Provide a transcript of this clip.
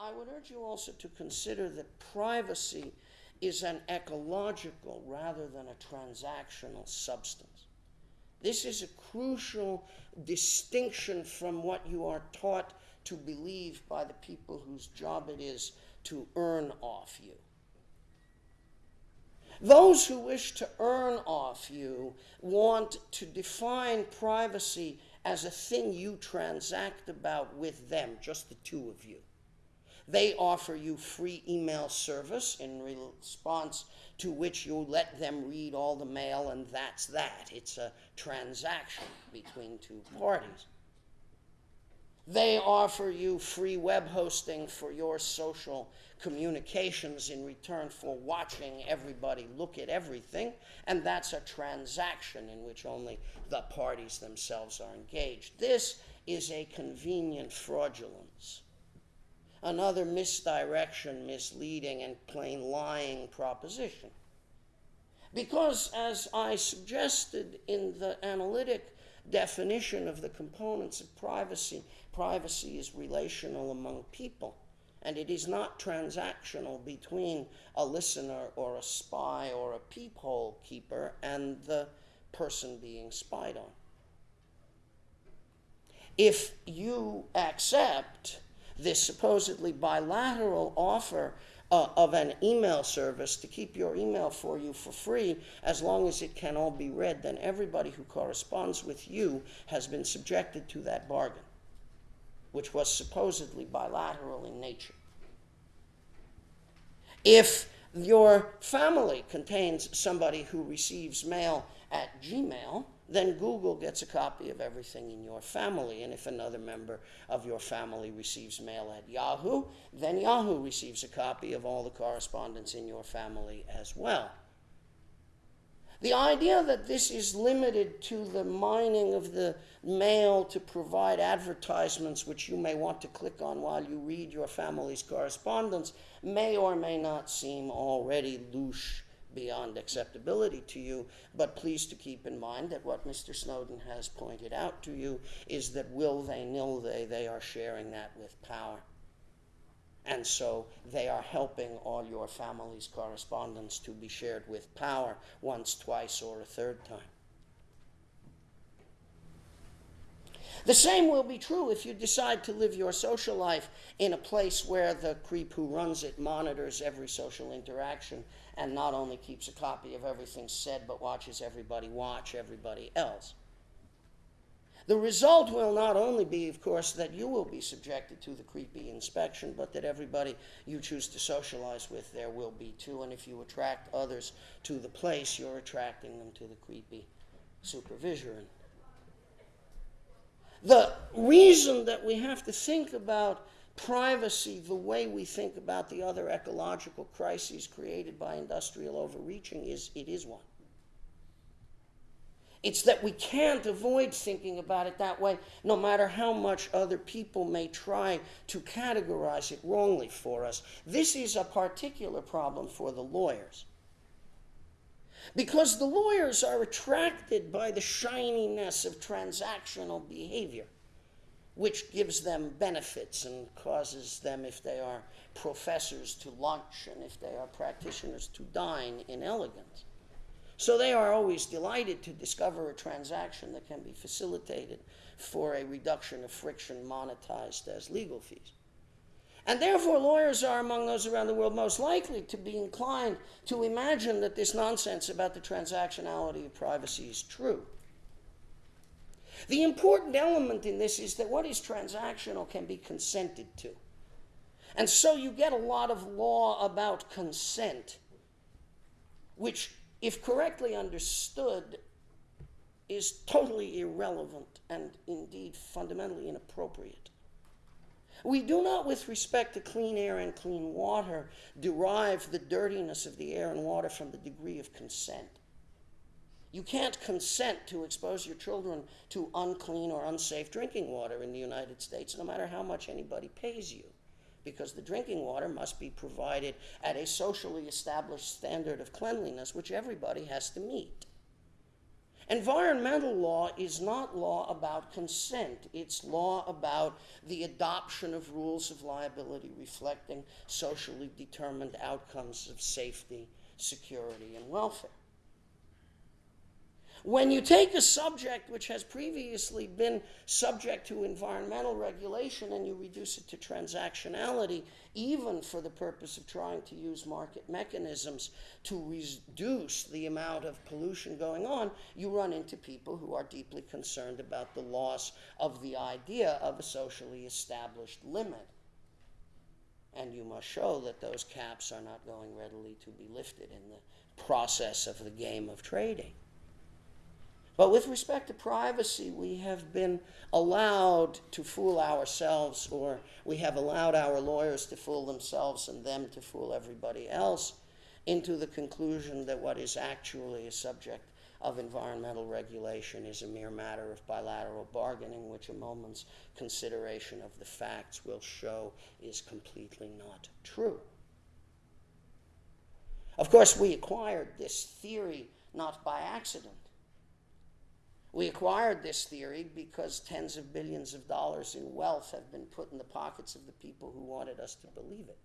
I would urge you also to consider that privacy is an ecological rather than a transactional substance. This is a crucial distinction from what you are taught to believe by the people whose job it is to earn off you. Those who wish to earn off you want to define privacy as a thing you transact about with them, just the two of you. They offer you free email service in response to which you let them read all the mail, and that's that. It's a transaction between two parties. They offer you free web hosting for your social communications in return for watching everybody look at everything, and that's a transaction in which only the parties themselves are engaged. This is a convenient fraudulence another misdirection, misleading, and plain lying proposition. Because, as I suggested in the analytic definition of the components of privacy, privacy is relational among people, and it is not transactional between a listener or a spy or a peephole keeper and the person being spied on. If you accept this supposedly bilateral offer uh, of an email service to keep your email for you for free as long as it can all be read, then everybody who corresponds with you has been subjected to that bargain, which was supposedly bilateral in nature. If your family contains somebody who receives mail at Gmail, then Google gets a copy of everything in your family. And if another member of your family receives mail at Yahoo, then Yahoo receives a copy of all the correspondence in your family as well. The idea that this is limited to the mining of the mail to provide advertisements which you may want to click on while you read your family's correspondence may or may not seem already louche beyond acceptability to you, but please to keep in mind that what Mr. Snowden has pointed out to you is that will they, nil they, they are sharing that with power. And so they are helping all your family's correspondence to be shared with power once, twice, or a third time. The same will be true if you decide to live your social life in a place where the creep who runs it monitors every social interaction and not only keeps a copy of everything said, but watches everybody watch everybody else. The result will not only be, of course, that you will be subjected to the creepy inspection, but that everybody you choose to socialize with there will be too. And if you attract others to the place, you're attracting them to the creepy supervision. The reason that we have to think about privacy the way we think about the other ecological crises created by industrial overreaching is it is one. It's that we can't avoid thinking about it that way, no matter how much other people may try to categorize it wrongly for us. This is a particular problem for the lawyers. Because the lawyers are attracted by the shininess of transactional behavior which gives them benefits and causes them, if they are professors, to lunch, and if they are practitioners, to dine in elegance. So they are always delighted to discover a transaction that can be facilitated for a reduction of friction monetized as legal fees. And therefore, lawyers are among those around the world most likely to be inclined to imagine that this nonsense about the transactionality of privacy is true. The important element in this is that what is transactional can be consented to. And so you get a lot of law about consent, which, if correctly understood, is totally irrelevant and indeed fundamentally inappropriate. We do not, with respect to clean air and clean water, derive the dirtiness of the air and water from the degree of consent. You can't consent to expose your children to unclean or unsafe drinking water in the United States, no matter how much anybody pays you, because the drinking water must be provided at a socially established standard of cleanliness, which everybody has to meet. Environmental law is not law about consent. It's law about the adoption of rules of liability reflecting socially determined outcomes of safety, security, and welfare. When you take a subject which has previously been subject to environmental regulation and you reduce it to transactionality, even for the purpose of trying to use market mechanisms to reduce the amount of pollution going on, you run into people who are deeply concerned about the loss of the idea of a socially established limit. And you must show that those caps are not going readily to be lifted in the process of the game of trading. But with respect to privacy, we have been allowed to fool ourselves, or we have allowed our lawyers to fool themselves and them to fool everybody else into the conclusion that what is actually a subject of environmental regulation is a mere matter of bilateral bargaining, which a moment's consideration of the facts will show is completely not true. Of course, we acquired this theory not by accident. We acquired this theory because tens of billions of dollars in wealth have been put in the pockets of the people who wanted us to believe it.